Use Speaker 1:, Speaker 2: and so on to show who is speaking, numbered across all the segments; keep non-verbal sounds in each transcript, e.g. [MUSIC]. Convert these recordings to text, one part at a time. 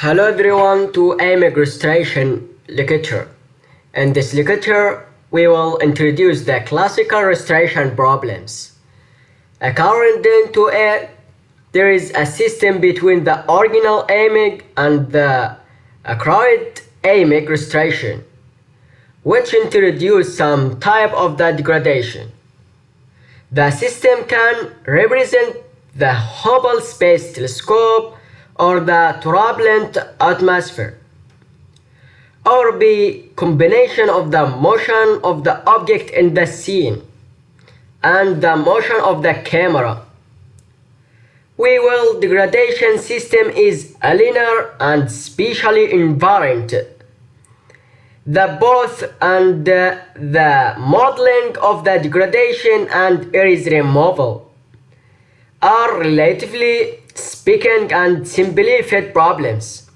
Speaker 1: Hello everyone to AMIG Restoration lecture. In this lecture, we will introduce the classical restoration problems. According to it, there is a system between the original AMIG and the acquired AMIG restoration, which introduce some type of the degradation. The system can represent the Hubble Space Telescope or the turbulent atmosphere or be combination of the motion of the object in the scene and the motion of the camera. We will degradation system is a linear and spatially invariant. The both and the, the modeling of the degradation and erase removal are relatively speaking and simplified problems.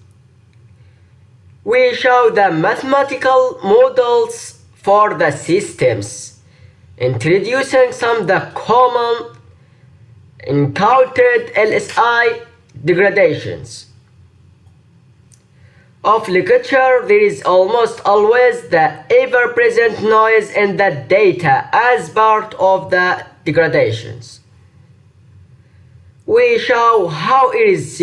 Speaker 1: We show the mathematical models for the systems, introducing some of the common encountered LSI degradations. Of literature, there is almost always the ever-present noise in the data as part of the degradations we show how is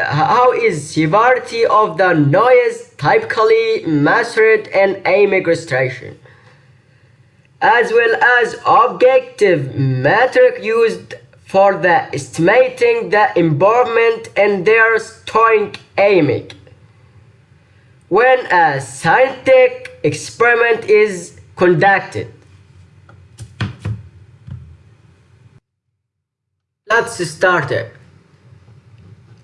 Speaker 1: how is severity of the noise typically measured in AMIG restoration as well as objective metric used for the estimating the involvement in their storing AMIG when a scientific experiment is conducted let's start it.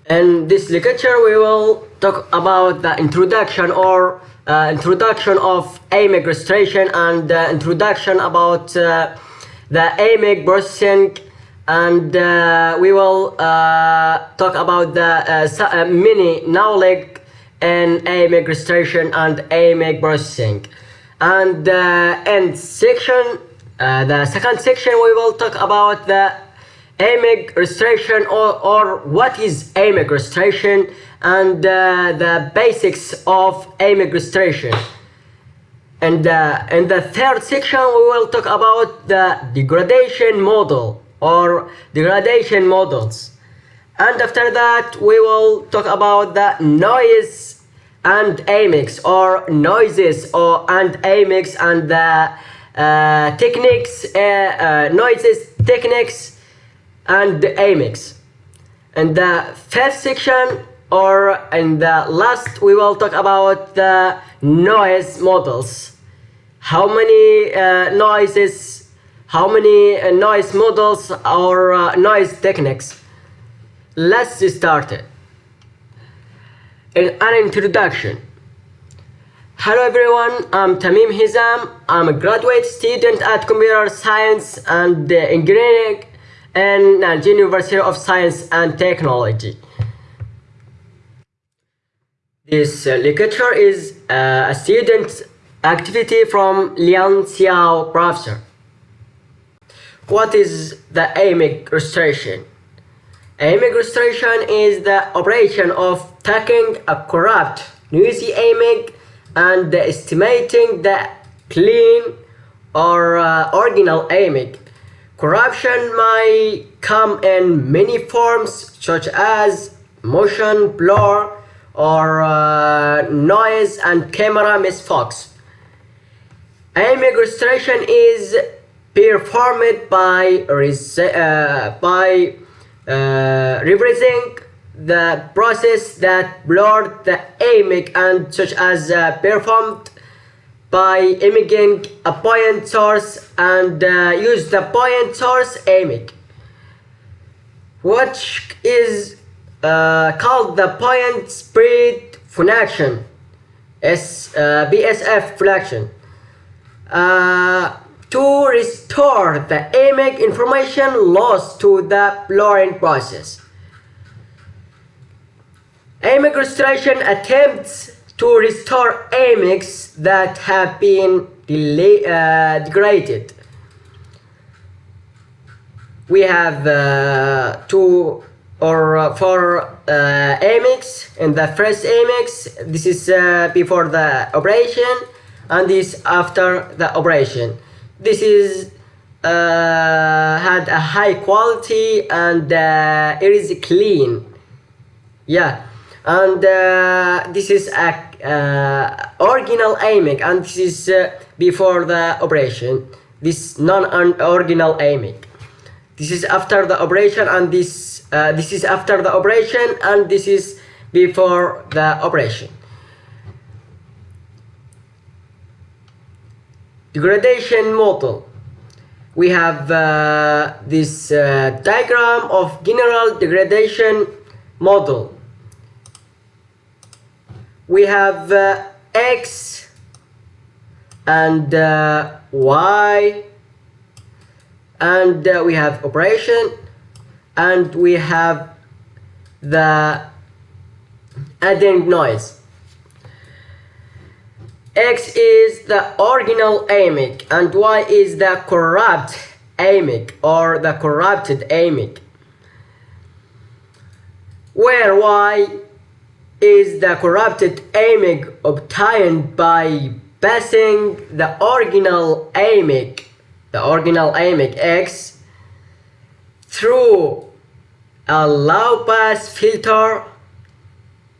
Speaker 1: In this lecture we will talk about the introduction or uh, introduction of AMIG registration and uh, introduction about uh, the AMIG processing and uh, we will uh, talk about the uh, mini knowledge in AMIG registration and AMIG processing and in section the second section we will talk about the AMIG restoration or, or what is AMIG restoration and uh, the basics of AMIG restoration. And uh, in the third section we will talk about the degradation model or degradation models. And after that we will talk about the noise and AMIGs or noises or and AMIGs and the uh, techniques, uh, uh, noises, techniques and the AMIGs. And the fifth section or in the last we will talk about the noise models. How many uh, noises, how many uh, noise models or uh, noise techniques. Let's start it. In an introduction. Hello everyone, I'm Tamim Hizam. I'm a graduate student at Computer Science and Engineering and uh, University of Science and Technology. This uh, lecture is uh, a student activity from Liang Xiao professor. What is the AMIG restoration? AMIG restoration is the operation of taking a corrupt noisy AMIG and estimating the clean or uh, original AMIG Corruption may come in many forms such as motion blur or uh, noise and camera misfocus. AMIG restoration is performed by, uh, by uh, reversing the process that blurred the AMIG and such as uh, performed by imaging a point source and uh, use the point source AMIG which is uh, called the point spread function S, uh, PSF function uh, to restore the AMIG information lost to the blurring process. AMIG restoration attempts to restore AMIGs that have been uh, degraded. We have uh, two or uh, for uh, in the first AMIX this is uh, before the operation and this after the operation. This is uh, had a high quality and uh, it is clean. Yeah. And this is a uh, original AMIC and this is uh, before the operation. This non-original AMIC. This is after the operation and this uh, this is after the operation and this is before the operation. Degradation model. We have uh, this uh, diagram of general degradation model we have uh, x and uh, y. And uh, we have operation. And we have the adding noise. X is the original AMIC and y is the corrupt AMIC or the corrupted AMIC. Where y is the corrupted AMIC obtained by passing the original AMIC the original AMIC X through a low pass filter.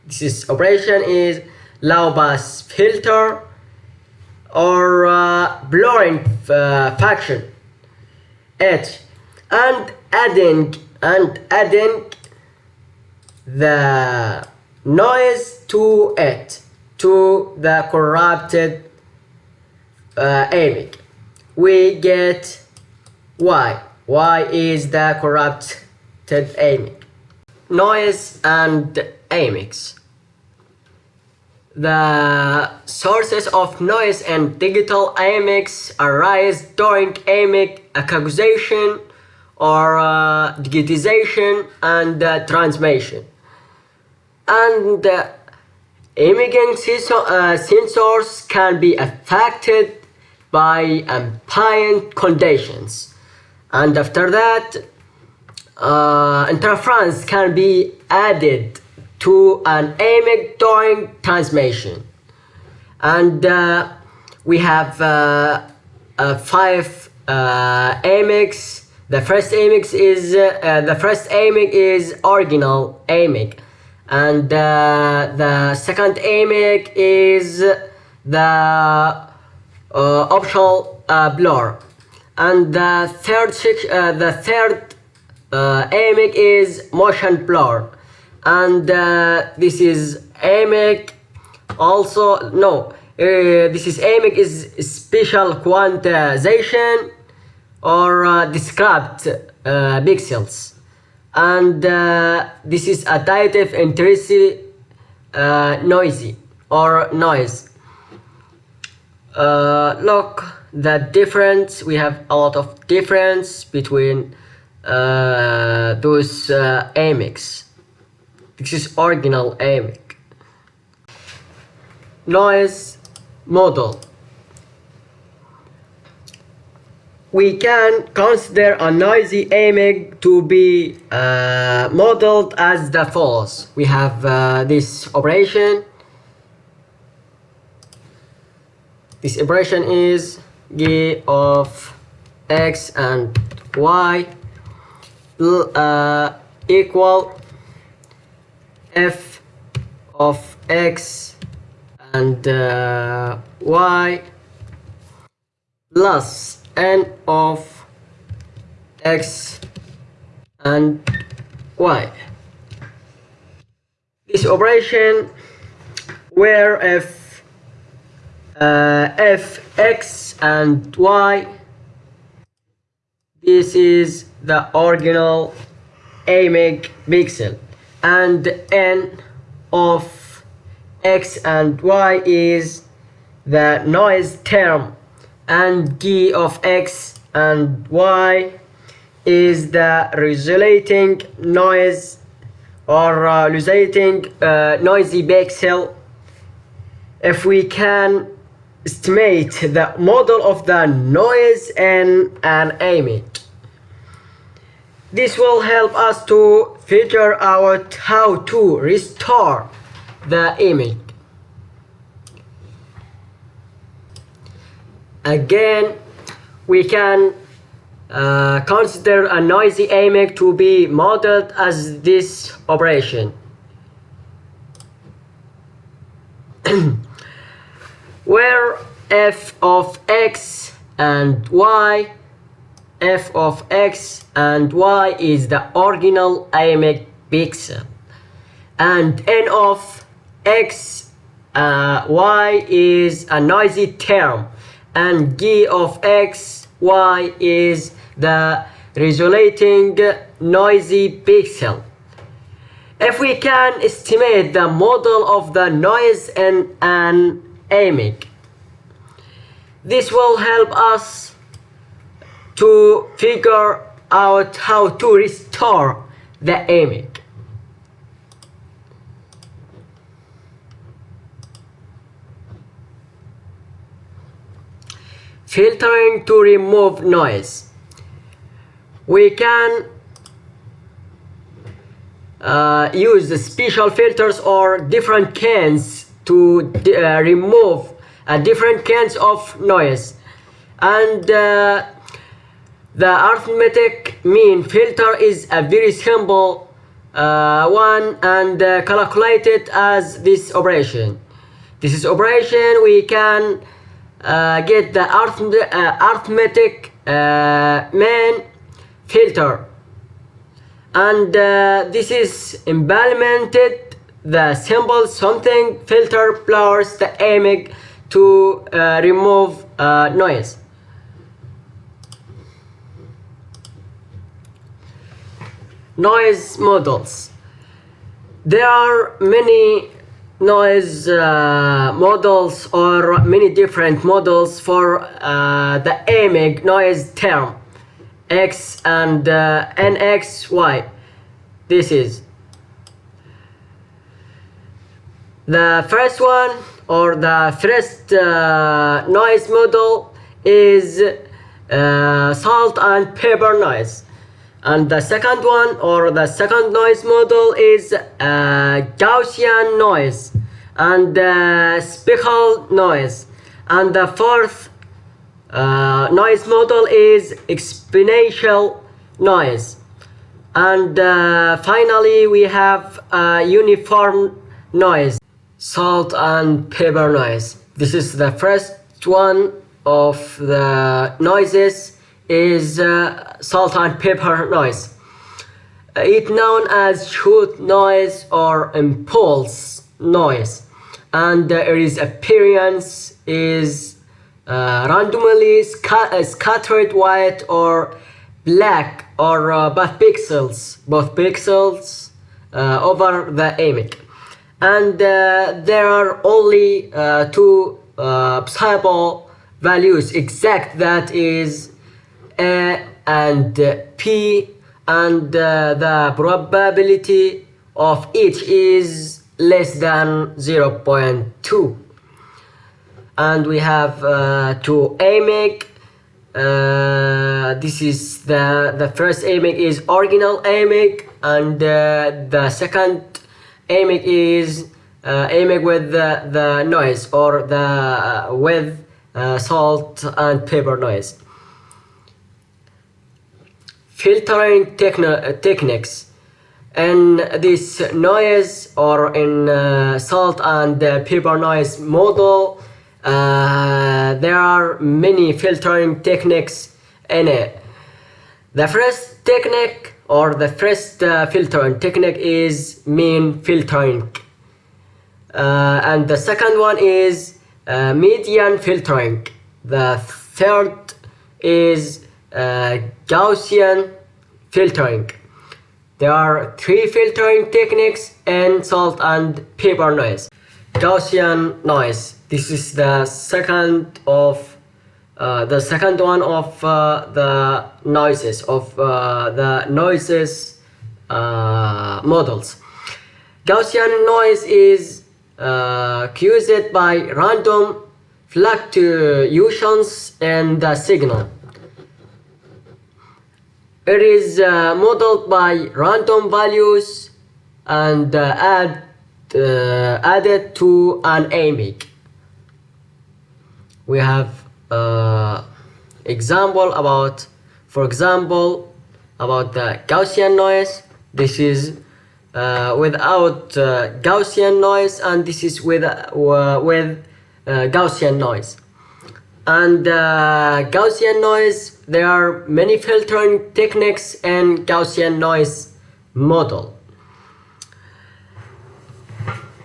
Speaker 1: This is operation is low pass filter or uh, blurring uh, function. H. And adding and adding the noise to it to the corrupted uh, AMIC we get y. y is the corrupted AMIC. Noise and AMICs. The sources of noise and digital AMICs arise during AMIC acquisition or uh, digitization and uh, transmission. And uh, imaging uh, sensors can be affected by ambient conditions. And after that uh, interference can be added to an AMIC during transmission. And uh, we have uh, uh five uh, AMICs. The first AMIC is uh, the first AMIC is original AMIC and the second AMIC is the uh, optional uh, blur. And the third uh, the third AMIC is motion blur. And this is AMIC also no this is AMIC is special quantization or uh, described uh, pixels and uh, this is a additive intensity noisy or noise. Uh, look the difference we have a lot of difference between uh, those uh, AMICs this is original AMIC noise model we can consider a noisy AMIC to be uh, modeled as the follows we have uh, this operation. This operation is g of x and y uh, equal f of x and uh, y plus n of x and y. This operation where f uh, f x and y this is the original AMIC pixel and n of x and y is the noise term and d of x and y is the resulting noise or uh, resulting uh, noisy pixel if we can estimate the model of the noise and an AMIC. this will help us to figure out how to restore the image again we can uh, consider a noisy image to be modeled as this operation. [CLEARS THROAT] Where f of x and y f of x and y is the original image pixel and n of x uh, y is a noisy term and g of x y is the resulting noisy pixel. If we can estimate the model of the noise in an image this will help us to figure out how to restore the image filtering to remove noise. We can uh, use the special filters or different cans to uh, remove uh, different kinds of noise. And uh, the arithmetic mean filter is a very simple uh, one and uh, calculated as this operation. This is operation. We can uh, get the uh, arithmetic uh, mean filter. And uh, this is implemented the symbol something filter plus the image to remove noise. Noise models. There are many noise uh, models or many different models for uh, the image noise term. X and uh, nxy this is the first one or the first uh, noise model is uh, salt and pepper noise and the second one or the second noise model is uh, Gaussian noise and uh, speckle noise. And the fourth uh, noise model is exponential noise. And uh, finally we have uniform noise salt and pepper noise. This is the first one of the noises is uh, salt and pepper noise. Uh, it known as shoot noise or impulse noise. And uh, its appearance is uh, randomly uh, scattered white or black or uh, both pixels both pixels over the image. And there are only two possible values. Exact that is a and P and uh, the probability of each is less than 0.2 and we have uh, to AMIC uh, this is the the first AMIC is original AMIC and uh, the second AMIC is uh, AMIC with the, the noise or the uh, with uh, salt and pepper noise filtering uh, techniques. And this noise or in uh, salt and uh, pepper noise model uh, there are many filtering techniques in it. The first technique or the first uh, filtering technique is mean filtering. Uh, and the second one is median filtering. The third is Gaussian filtering. There are three filtering techniques in salt and pepper noise. Gaussian noise. This is the second of uh, the second one of uh, the noises of uh, the noises uh, models. Gaussian noise is uh, caused by random fluctuations in the signal it is uh, modeled by random values and uh, add, uh, added to an AMIG. We have uh, example about, for example, about the Gaussian noise. This is uh, without uh, Gaussian noise and this is with, with Gaussian noise and uh, Gaussian noise there are many filtering techniques in Gaussian noise model.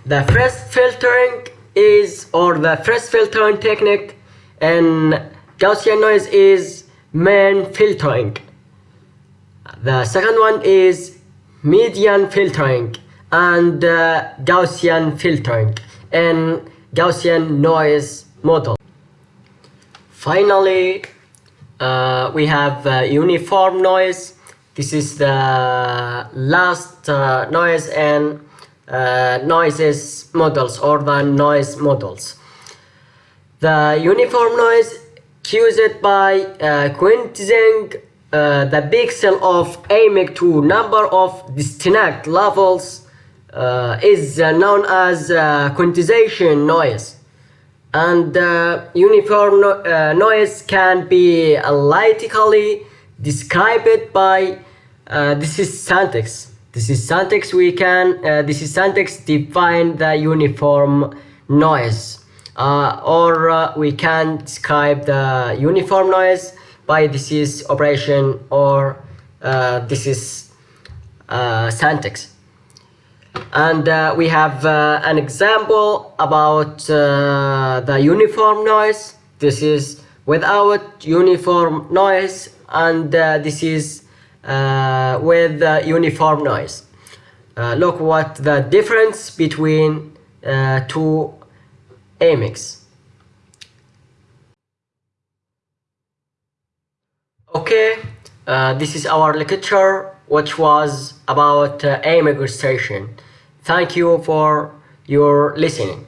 Speaker 1: The first filtering is or the first filtering technique in Gaussian noise is mean filtering. The second one is median filtering and uh, Gaussian filtering in Gaussian noise model Finally, uh, we have uh, uniform noise. This is the last uh, noise and uh, noises models or the noise models. The uniform noise caused by uh, quantizing uh, the pixel of AMIG to number of distinct levels is known as quantization noise and uh, uniform no uh, noise can be analytically described by uh, this is syntax. This is syntax. We can uh, this is syntax define the uniform noise. Uh, or uh, we can describe the uniform noise by this is operation or this is syntax and uh, we have uh, an example about uh, the uniform noise. This is without uniform noise and uh, this is uh, with uniform noise. Uh, look what the difference between two AMIGs okay this is our lecture which was about uh, AMIG registration. Thank you for your listening.